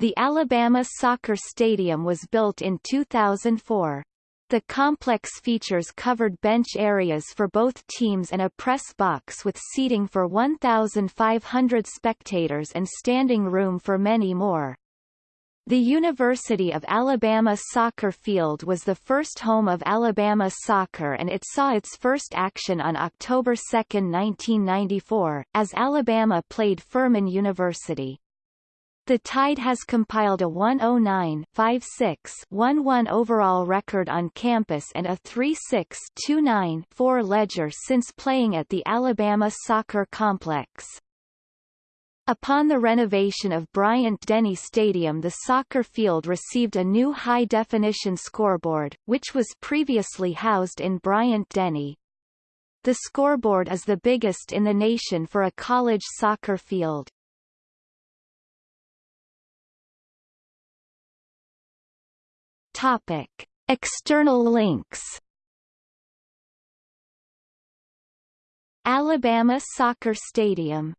The Alabama Soccer Stadium was built in 2004. The complex features covered bench areas for both teams and a press box with seating for 1,500 spectators and standing room for many more. The University of Alabama soccer field was the first home of Alabama soccer and it saw its first action on October 2, 1994, as Alabama played Furman University. The Tide has compiled a 109-56-11 overall record on campus and a 36.29.4 ledger since playing at the Alabama Soccer Complex. Upon the renovation of Bryant-Denny Stadium the soccer field received a new high-definition scoreboard, which was previously housed in Bryant-Denny. The scoreboard is the biggest in the nation for a college soccer field. Topic. External links Alabama Soccer Stadium